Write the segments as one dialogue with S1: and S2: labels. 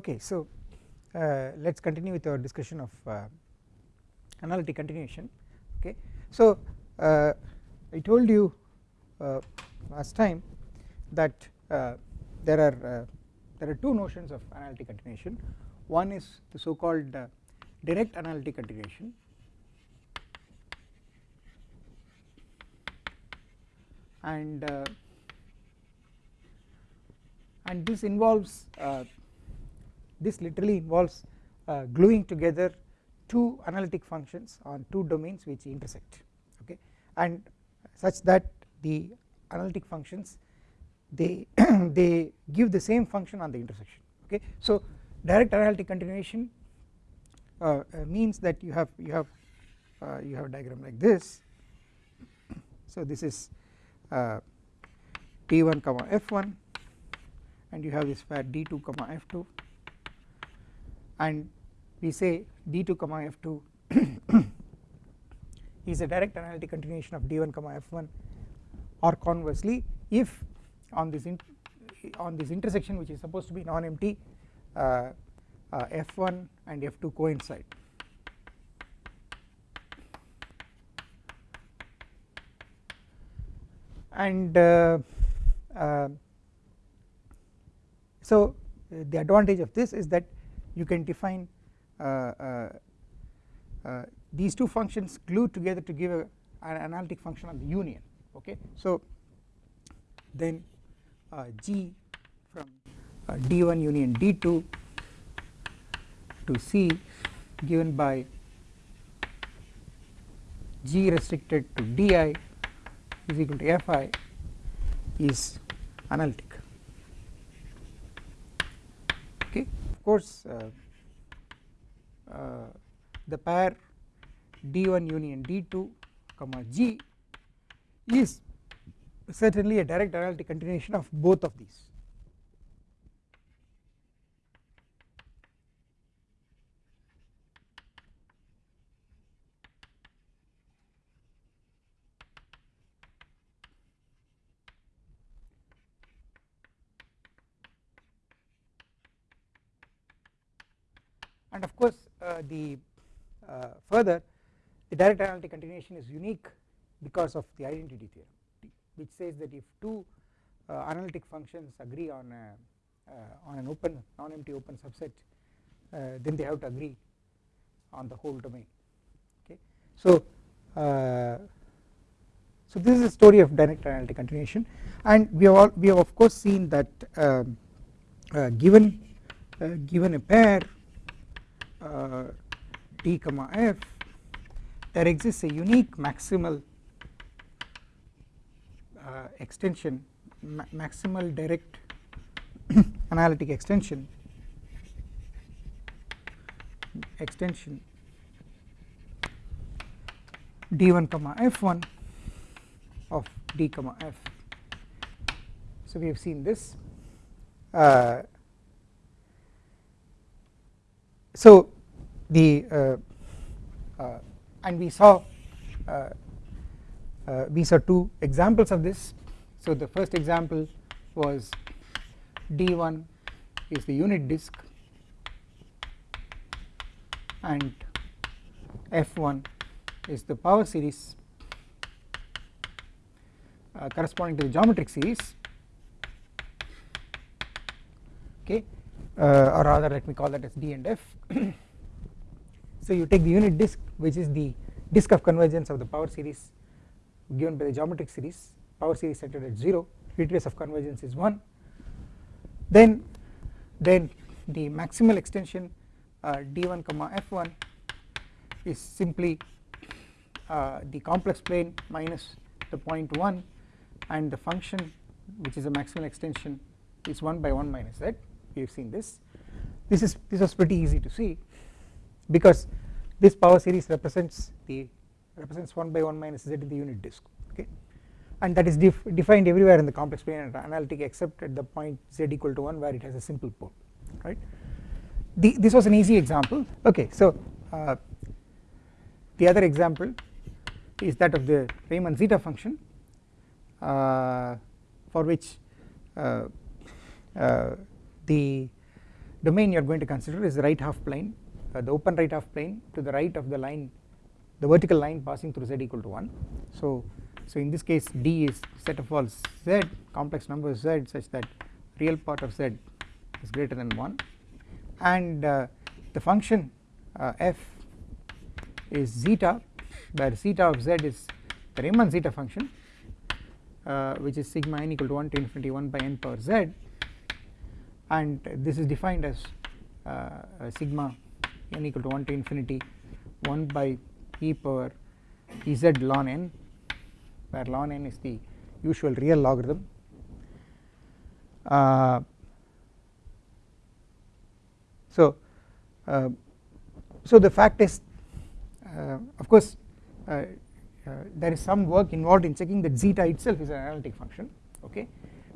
S1: Okay, so uh, let us continue with our discussion of uh, analytic continuation. Okay, so uh, I told you uh, last time that uh, there are uh, there are two notions of analytic continuation. One is the so called direct analytic continuation and and this involves this literally involves uh, gluing together two analytic functions on two domains which intersect okay? And such that the analytic functions they they give the same function on the intersection okay? So direct analytic continuation uh, uh, means that you have you have uh, you have a diagram like this. So this is t1 uh, comma f1 and you have this pair d2 comma f2 and we say d2 comma f2 is a direct analytic continuation of d1 comma f1 or conversely if on this on this intersection which is supposed to be non-empty uh, uh, f1 and f2 coincide. And uh, uh so the advantage of this is that you can define uh, uh, uh, these two functions glued together to give a, an analytic function of the union okay? So then g from d1 union d2 to c given by g restricted to di is equal to fi is analytic of course uh, uh, the pair d1 union d2 comma g is certainly a direct analytic continuation of both of these and of course uh, the uh, further the direct analytic continuation is unique because of the identity theorem which says that if two uh, analytic functions agree on a on an open non-empty open subset then they have to agree on the whole domain okay? So so this is the story of direct analytic continuation. And we have all, we have of course seen that um, uh, given uh, given a pair uh, t comma f there exists a unique maximal uh, extension ma maximal direct analytic extension extension d1 comma f1 of d comma f. So we have seen this uh, so the uh, uh, and we saw uh, we saw two examples of this. So the first example was d1 is the unit disk and f1 is the power series uh, corresponding to the geometric series. Okay uh, or rather let me call that as d and f. So you take the unit disk which is the disk of convergence of the power series given by the geometric series. Power series centered at 0 radius of convergence is 1 then then the maximal extension uh, d1 comma f1 is simply uh, the complex plane minus the point 1 and the function which is a maximal extension is 1 by 1 minus z we have seen this. This is this was pretty easy to see because this power series represents the represents 1 by 1 minus z in the unit disk okay? And that is def defined everywhere in the complex plane and analytic except at the point z equal to 1 where it has a simple pole right. The, this was an easy example. Okay so uh, the other example is that of the Riemann zeta function uh, for which uh, uh, the domain you are going to consider is the right half plane uh, the open right half plane to the right of the line the vertical line passing through z equal to 1 so so in this case D is set of all z complex numbers z such that real part of z is greater than 1 and uh, the function uh, f is zeta where zeta of z is the Riemann zeta function uh, which is sigma n equal to 1 to infinity 1 by n power z and this is defined as uh, sigma n equal to 1 to infinity 1 by e power ez ln n where ln n is the usual real logarithm. Uh, so uh, so the fact is uh, of course uh, uh, there is some work involved in checking that zeta itself is an analytic function okay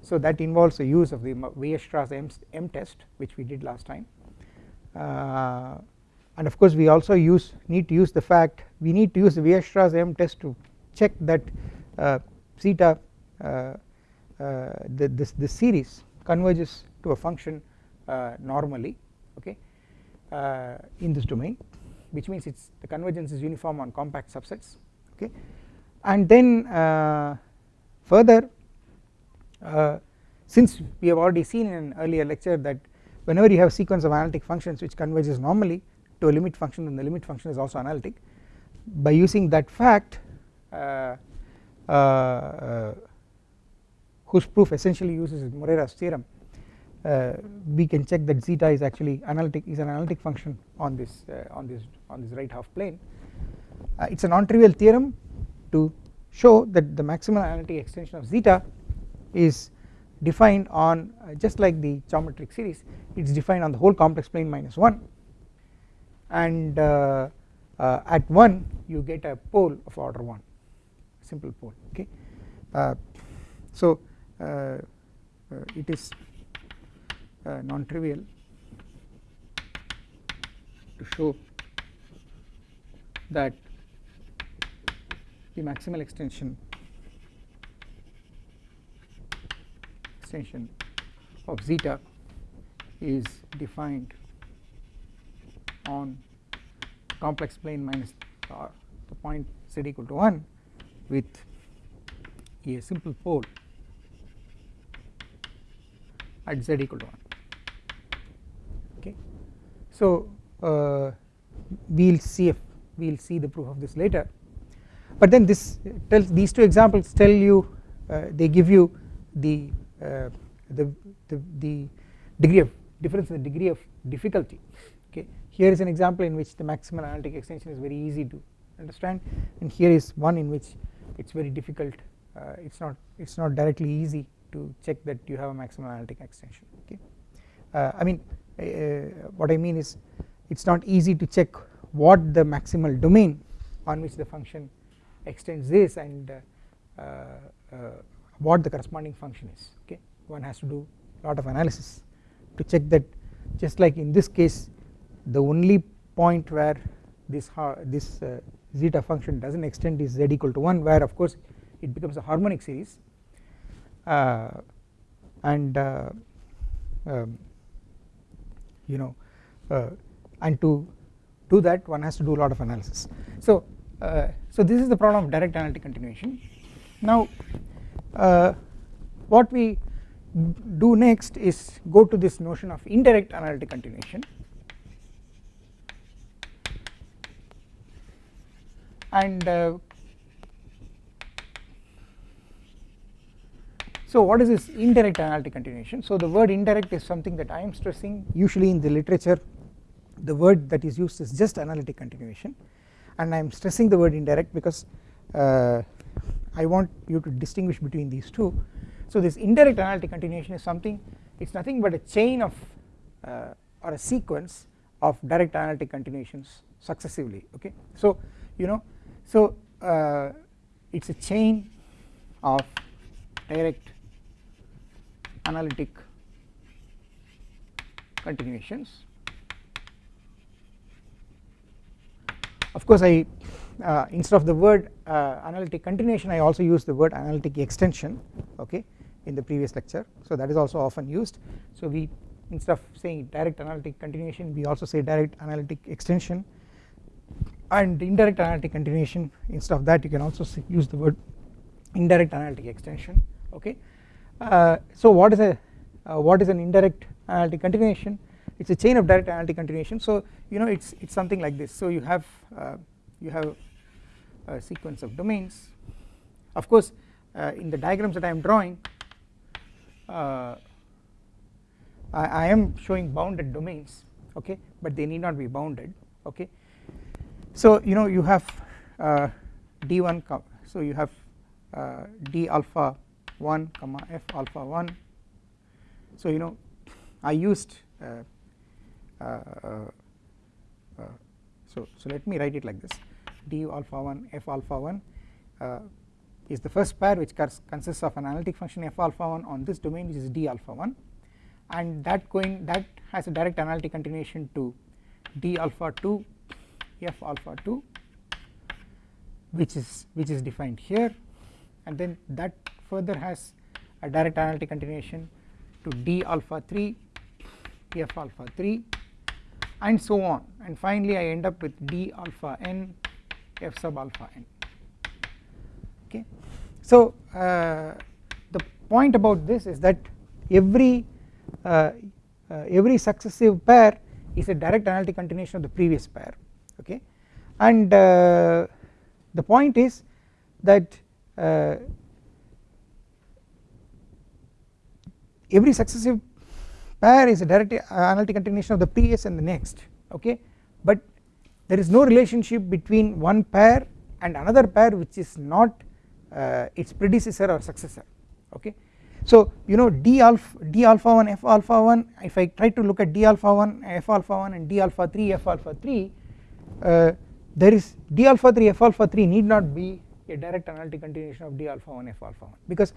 S1: so that involves the use of the Weierstrass M, M test which we did last time. Uh, and of course we also use need to use the fact we need to use the Weierstrass M test to check that uh, zeta uh, uh, the, this, this series converges to a function normally okay in this domain which means it's the convergence is uniform on compact subsets okay. And then further uh, since we have already seen in an earlier lecture that whenever you have sequence of analytic functions which converges normally to a limit function then the limit function is also analytic. By using that fact uh, uh, uh, whose proof essentially uses Morera's theorem uh, we can check that zeta is actually analytic is an analytic function on this on this on this right half plane. It is a non-trivial theorem to show that the maximal analytic extension of zeta is defined on uh, just like the geometric series it is defined on the whole complex plane minus 1 and uh, uh, at 1 you get a pole of order 1 simple pole okay? Uh, so uh, uh, it is uh, non-trivial to show that the maximal extension extension of zeta is defined on complex plane minus the point z equal to 1 with a simple pole at z equal to 1 okay. So uh, we will see if we will see the proof of this later. But then this tells these two examples tell you uh, they give you the, uh, the the the degree of difference in the degree of difficulty. Okay here is an example in which the maximal analytic extension is very easy to understand and here is one in which it is very difficult uh, it is not it is not directly easy to check that you have a maximal analytic extension. Okay uh, I mean uh, what I mean is it is not easy to check what the maximal domain on which the function extends is and uh, uh, what the corresponding function is okay? One has to do a lot of analysis to check that just like in this case the only point where this this uh, zeta function does not extend is z equal to 1 where of course it becomes a harmonic series. Uh, and uh, um, you know uh, and to do that one has to do a lot of analysis. So uh, so this is the problem of direct analytic continuation. Now what we do next is go to this notion of indirect analytic continuation. And uh, so what is this indirect analytic continuation? So the word indirect is something that I am stressing usually in the literature. The word that is used is just analytic continuation. And I am stressing the word indirect because uh, I want you to distinguish between these two. So this indirect analytic continuation is something it is nothing but a chain of uh, or a sequence of direct analytic continuations successively okay? So you know so uh, it is a chain of direct analytic continuations. Of course I uh, instead of the word uh, analytic continuation I also use the word analytic extension okay in the previous lecture. So that is also often used. So we instead of saying direct analytic continuation we also say direct analytic extension and indirect analytic continuation. Instead of that you can also use the word indirect analytic extension okay. Uh, so what is a uh, what is an indirect analytic continuation? It is a chain of direct analytic continuation. So you know it is it is something like this. So you have uh, you have a sequence of domains. Of course uh, in the diagrams that I am drawing uh, I, I, am showing bounded domains okay but they need not be bounded okay. So you know you have uh, d1 so you have uh, d alpha 1 comma f alpha 1 so you know I used uh, uh, so so let me write it like this d alpha 1 f alpha 1 uh, is the first pair which consists of an analytic function f alpha 1 on this domain which is d alpha 1 and that going that has a direct analytic continuation to d alpha 2 f alpha 2 which is which is defined here. And then that further has a direct analytic continuation to d alpha 3 f alpha 3 and so on. And finally I end up with d alpha n f sub alpha n. Okay. So uh, the point about this is that every uh, uh, every successive pair is a direct analytic continuation of the previous pair. Okay? And uh, the point is that uh, every successive pair is a direct analytic continuation of the previous and the next. Okay? But there is no relationship between one pair and another pair which is not uh, its predecessor or successor okay so you know d alpha d alpha 1 f alpha 1 if I try to look at d alpha 1 f alpha 1 and d alpha 3 f alpha 3 uh, there is d alpha 3 f alpha 3 need not be a direct analytic continuation of d alpha 1 f alpha 1 because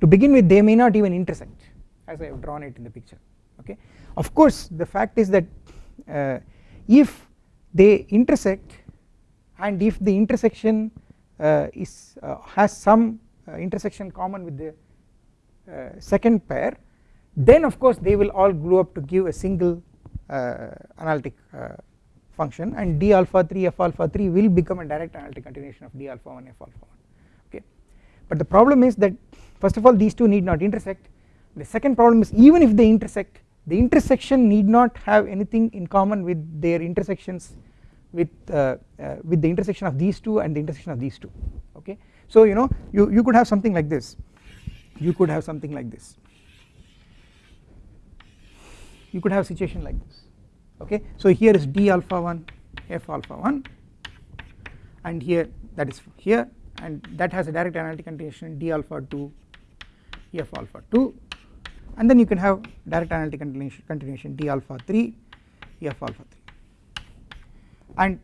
S1: to begin with they may not even intersect as I have drawn it in the picture okay. Of course the fact is that uh, if they intersect and if the intersection uh, is uh, has some uh, intersection common with the uh, second pair then of course they will all glue up to give a single uh, analytic function and d alpha 3 f alpha 3 will become a direct analytic continuation of d alpha 1 f alpha 1 okay? But the problem is that first of all these two need not intersect. The second problem is even if they intersect the intersection need not have anything in common with their intersections with uh, uh, with the intersection of these two and the intersection of these two okay? So you know you you could have something like this. You could have something like this. You could have a situation like this okay? So here is d alpha 1 f alpha 1 and here that is here and that has a direct analytic continuation d alpha 2 f alpha 2 and then you can have direct analytic continuation, continuation d alpha 3 f alpha 3 and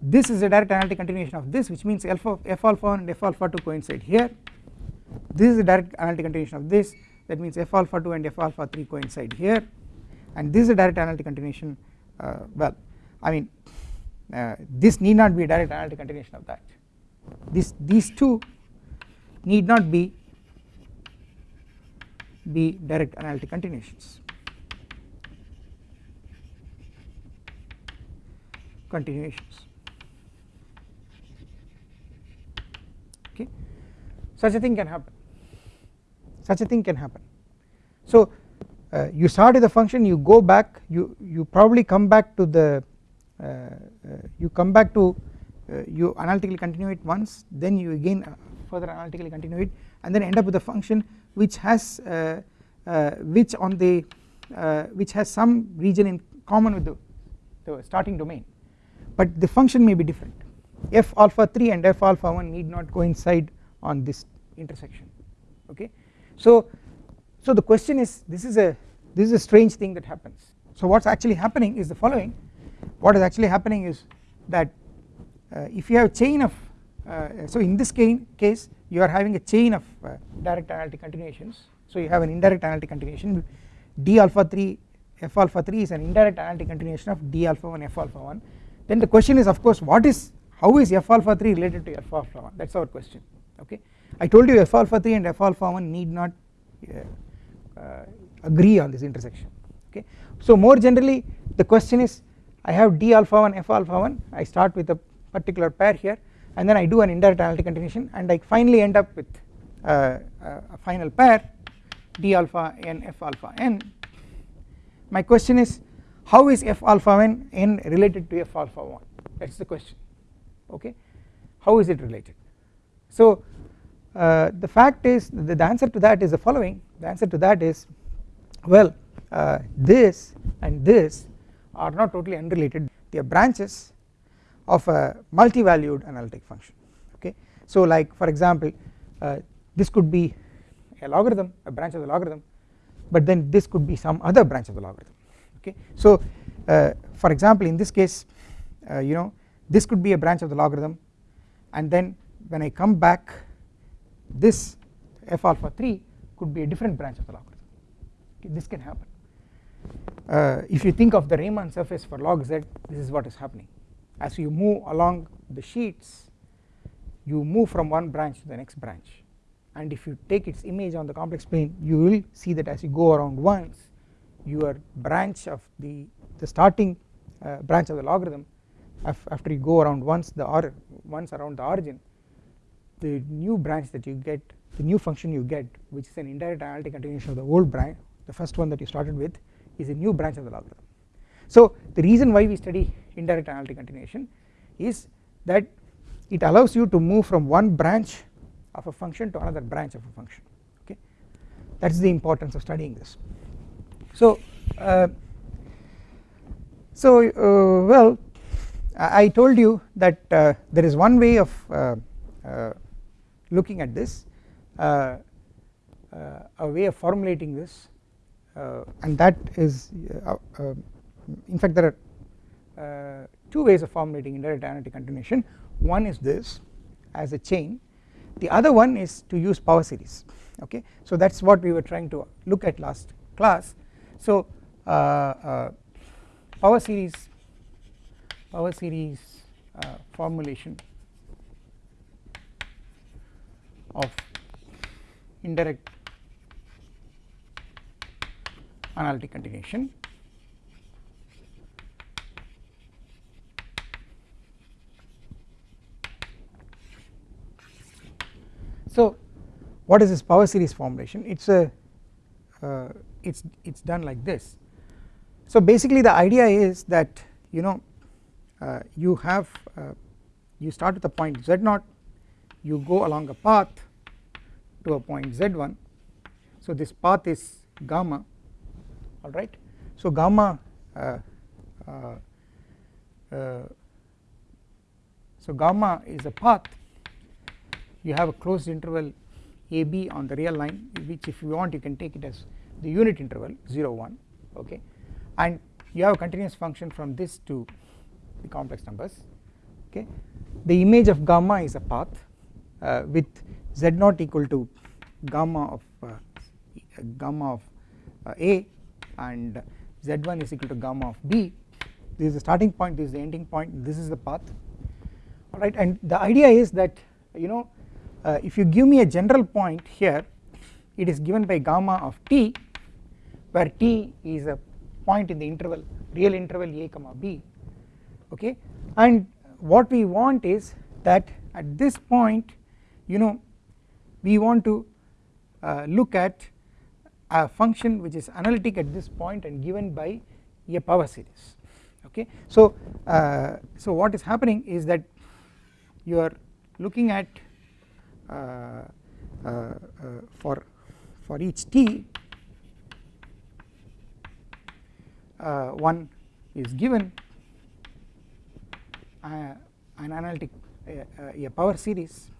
S1: this is a direct analytic continuation of this which means alpha f alpha 1 and f alpha 2 coincide here. This is a direct analytic continuation of this. That means f alpha 2 and f alpha 3 coincide here. And this is a direct analytic continuation uh, well I mean uh, this need not be a direct analytic continuation of that. This these two need not be be direct analytic continuations. Continuations. Okay. Such a thing can happen. Such a thing can happen. So uh, you start with a function you go back you you probably come back to the uh, uh, you come back to uh, you analytically continue it once then you again uh, further analytically continue it and then end up with a function which has uh, uh, which on the uh, which has some region in common with the, the starting domain. But the function may be different. F alpha 3 and f alpha 1 need not coincide on this intersection. Okay? So so the question is this is a this is a strange thing that happens. So what's actually happening is the following. What is actually happening is that uh, if you have chain of so in this case you are having a chain of uh, direct analytic continuations. So you have an indirect analytic continuation. D alpha 3 f alpha 3 is an indirect analytic continuation of d alpha 1 f alpha 1 then the question is of course what is how is f alpha 3 related to f alpha 1 that is our question okay? I told you f alpha 3 and f alpha 1 need not uh, uh, agree on this intersection okay? So more generally the question is I have d alpha 1 f alpha 1 I start with a particular pair here and then I do an indirect analytic continuation and I finally end up with uh, a final pair d alpha n f alpha n. My question is how is f alpha n n related to f alpha 1 that is the question okay? How is it related? So uh, the fact is the, the, answer to that is the following. The answer to that is well uh, this and this are not totally unrelated. They are branches of a multi-valued analytic function okay? So like for example uh, this could be a logarithm a branch of the logarithm but then this could be some other branch of the logarithm okay? So uh, for example in this case uh, you know this could be a branch of the logarithm and then when I come back this f alpha 3 could be a different branch of the logarithm okay, this can happen. Uh, if you think of the Riemann surface for log z this is what is happening as you move along the sheets you move from one branch to the next branch. And if you take its image on the complex plane you will see that as you go around once your branch of the the starting uh, branch of the logarithm after you go around once the or once around the origin the new branch that you get the new function you get which is an indirect analytic continuation of the old branch the first one that you started with is a new branch of the logarithm. So the reason why we study indirect analytic continuation is that it allows you to move from one branch of a function to another branch of a function okay? That is the importance of studying this. So uh, so uh, well I told you that uh, there is one way of uh, uh, looking at this uh, a way of formulating this and that is in fact there are two ways of formulating indirect analytic continuation. One is this as a chain. The other one is to use power series okay? So that is what we were trying to look at last class. So uh, uh, power series power series uh, formulation of indirect analytic continuation So what is this power series formulation? It's a uh, it's it's done like this. So basically the idea is that you know uh, you have uh, you start with a point z0 you go along a path to a point z1 so this path is gamma alright so gamma uh, uh, uh, so gamma is a path you have a closed interval AB on the real line which if you want you can take it as the unit interval 0 1 okay? And you have a continuous function from this to the complex numbers okay? The image of gamma is a path uh, with z naught equal to gamma of uh, gamma of uh, a and z1 is equal to gamma of b. This is the starting point this is the ending point this is the path. Alright and the idea is that you know uh, if you give me a general point here it is given by gamma of t where t is a point in the interval real interval a comma b okay? And what we want is that at this point you know we want to uh, look at a function which is analytic at this point and given by a power series okay? So uh, so what is happening is that you are looking at Uh, uh, uh, for for each t one is given an analytic a power series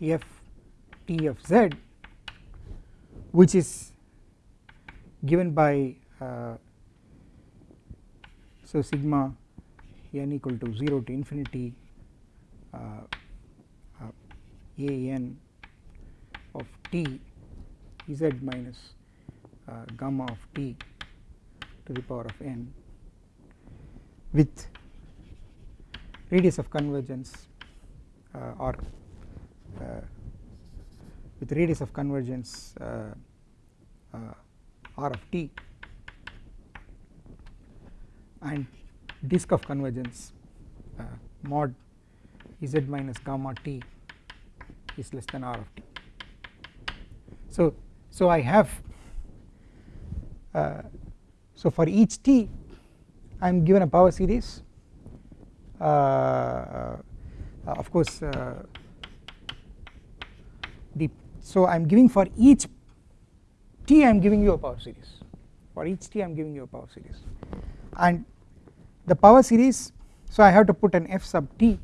S1: f t of z which is given by uh, so sigma n equal to 0 to infinity uh, uh, a n of t z minus uh, gamma of t to the power of n with radius of convergence or with radius of convergence r of t. And disk of convergence uh, mod z minus gamma t is less than r of t. So, so I have uh, so for each t I am given a power series. Uh, uh of course uh, the so I am giving for each t I am giving you a power series. For each t I am giving you a power series. And the power series so I have to put an f sub t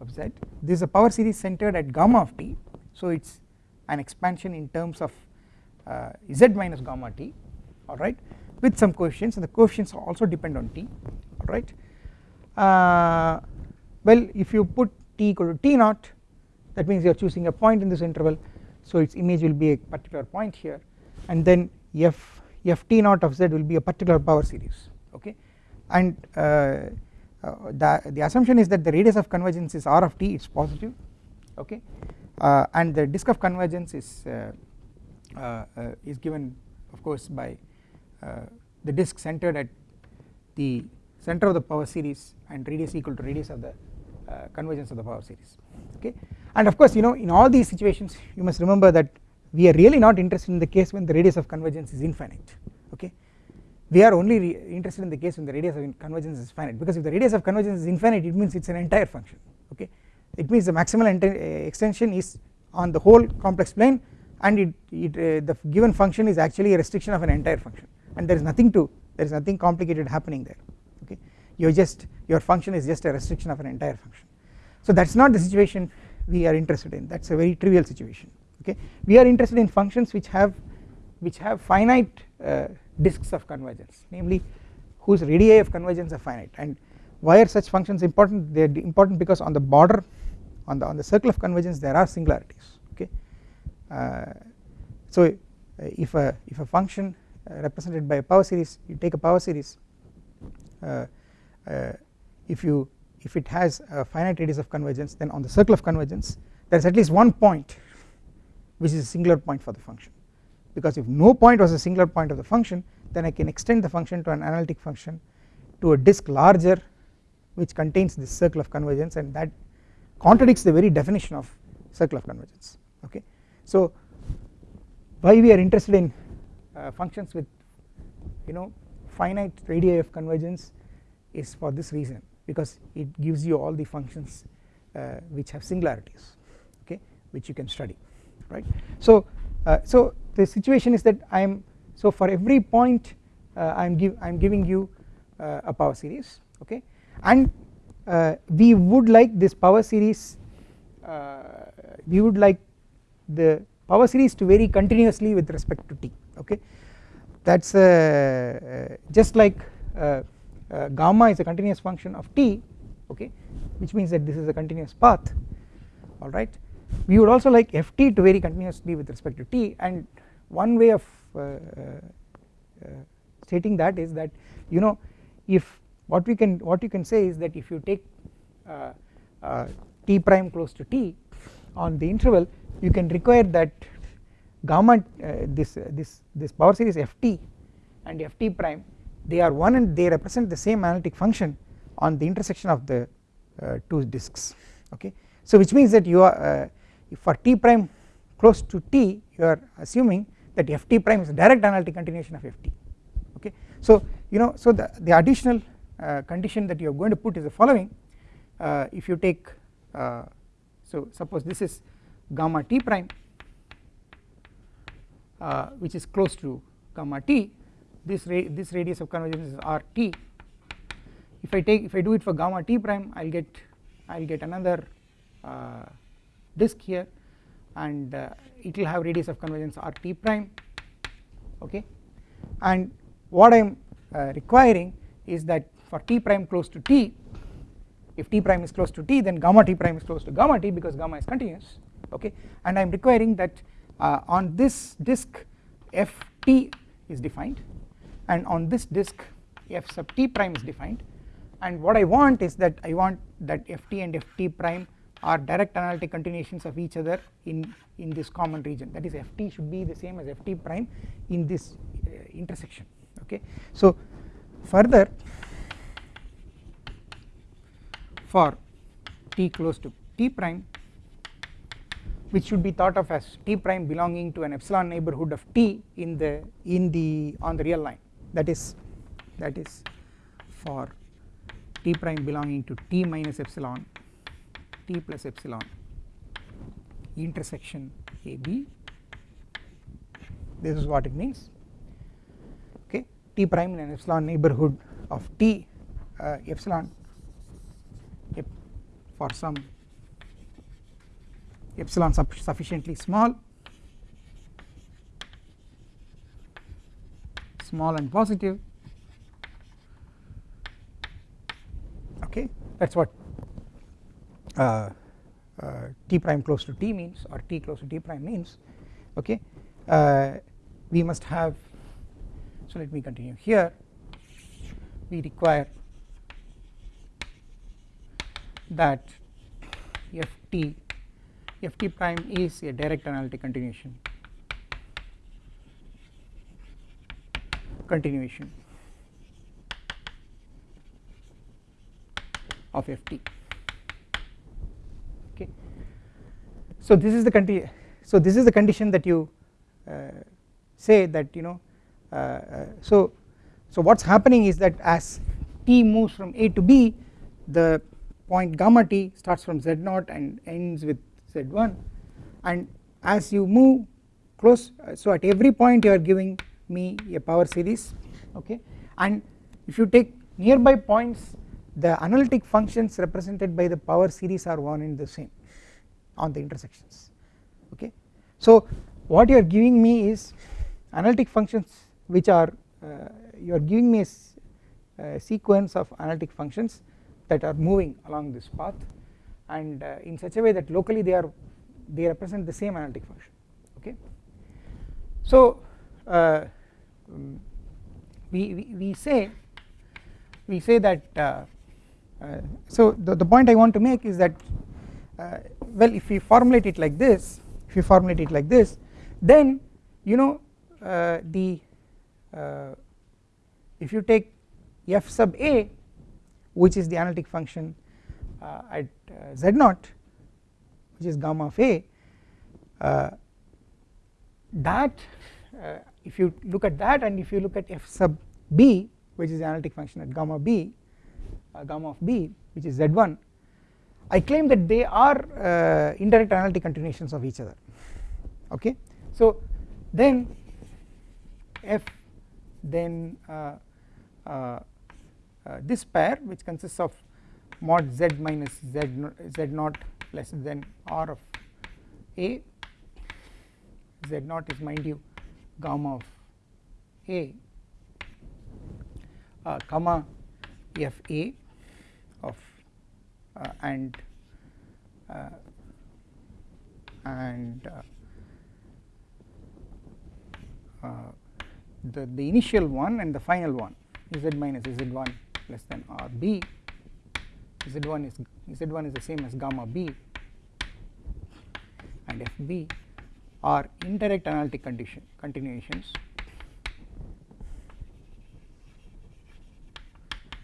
S1: of z. This is a power series centered at gamma of t so it is an expansion in terms of uh, z minus gamma t alright with some coefficients and the coefficients also depend on t alright. Uh, well if you put t equal to t naught that means you are choosing a point in this interval so its image will be a particular point here and then f f t naught of z will be a particular power series okay and uh, uh, the, the assumption is that the radius of convergence is r of t it is positive okay? Uh, and the disk of convergence is is given of course by the disk centered at the center of the power series and radius equal to radius of the uh, convergence of the power series okay? And of course you know in all these situations you must remember that we are really not interested in the case when the radius of convergence is infinite we are only interested in the case when the radius of convergence is finite. Because if the radius of convergence is infinite it means it is an entire function okay? It means the maximal uh, extension is on the whole complex plane and it, it uh, the given function is actually a restriction of an entire function. And there is nothing to there is nothing complicated happening there okay? You just your function is just a restriction of an entire function. So that is not the situation we are interested in. That is a very trivial situation okay? We are interested in functions which have which have finite uh, disks of convergence namely whose radii of convergence are finite. And why are such functions important? They are important because on the border on the on the circle of convergence there are singularities okay? Uh, so uh, if a if a function uh, represented by a power series you take a power series uh, uh, if you if it has a finite radius of convergence then on the circle of convergence there is at least one point which is a singular point for the function because if no point was a singular point of the function then I can extend the function to an analytic function to a disk larger which contains this circle of convergence and that contradicts the very definition of circle of convergence okay. So why we are interested in uh, functions with you know finite radii of convergence is for this reason because it gives you all the functions uh, which have singularities okay which you can study right. So uh, so the situation is that I am so for every point uh, I am give I am giving you uh, a power series okay? And uh, we would like this power series uh, we would like the power series to vary continuously with respect to t okay? That is uh, just like gamma is a continuous function of t okay? Which means that this is a continuous path alright we would also like ft to vary continuously with respect to t and one way of uh, uh, uh, stating that is that you know if what we can what you can say is that if you take t prime close to t on the interval you can require that gamma this this this power series ft and ft prime they are one and they represent the same analytic function on the intersection of the uh, two disks okay? So which means that you are uh, for t prime close to t you are assuming that ft prime is a direct analytic continuation of ft okay? So you know so the, the additional uh, condition that you are going to put is the following. Uh, if you take uh, so suppose this is gamma t prime uh, which is close to gamma t this ra this radius of convergence is rt if I take if I do it for gamma t prime I will get I will get another uh, disk here and uh, it will have radius of convergence rt prime okay? And what I am uh, requiring is that for t prime close to t if t prime is close to t then gamma t prime is close to gamma t because gamma is continuous okay? And I am requiring that uh, on this disk ft is defined and on this disk f sub t prime is defined. And what I want is that I want that ft and ft prime are direct analytic continuations of each other in in this common region. That is ft should be the same as ft prime in this uh, intersection okay? So further for t close to t prime which should be thought of as t prime belonging to an epsilon neighborhood of t in the in the on the real line. That is that is for t prime belonging to t minus epsilon t plus epsilon intersection AB this is what it means. Okay. T prime in an epsilon neighborhood of t uh, epsilon for some epsilon sufficiently small small and positive. Okay. That is what uh, uh, t prime close to t means or t close to t prime means okay uh, we must have so let me continue here. We require that ft ft prime is a direct analytic continuation. Continuation of ft okay so this is the so this is the condition that you uh, say that you know uh, uh, so so what's happening is that as t moves from a to b the point gamma t starts from z0 and ends with z1 and as you move close so at every point you are giving me a power series okay? And if you take nearby points the analytic functions represented by the power series are one and the same on the intersections okay? So what you are giving me is analytic functions which are uh, you are giving me a, a, sequence of analytic functions that are moving along this path and uh, in such a way that locally they are they represent the same analytic function okay? So uh, we, we, we say we say that uh, uh, so the, the point I want to make is that uh, well if we formulate it like this if you formulate it like this then you know uh, the uh, if you take f sub a which is the analytic function uh, at z0 which is gamma of a that if you look at that and if you look at f sub b which is the analytic function at gamma b uh, gamma of b which is z1 I claim that they are uh, indirect analytic continuations of each other. Okay? So then f then uh, uh, uh this pair which consists of mod z minus z, z naught less than r of a z naught is mind you gamma of a uh, comma f a of and uh, and uh, the the initial one and the final one z minus z1 less than r b z1 is z1 is the same as gamma b and f b are indirect analytic condition continuations.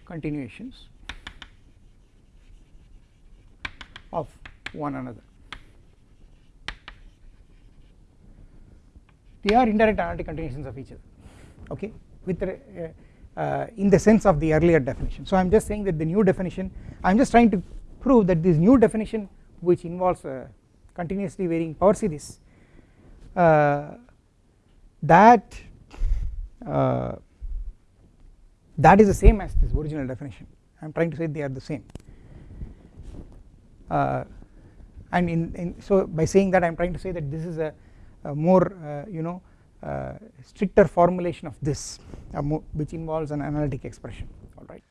S1: Continuations of one another. They are indirect analytic continuations of each other okay with uh, uh, in the sense of the earlier definition. So I am just saying that the new definition I am just trying to prove that this new definition which involves a continuously varying power series uh, that uh, that is the same as this original definition I am trying to say they are the same uh, and in, in, so by saying that I am trying to say that this is a, a more uh, you know uh, stricter formulation of this which involves an analytic expression alright.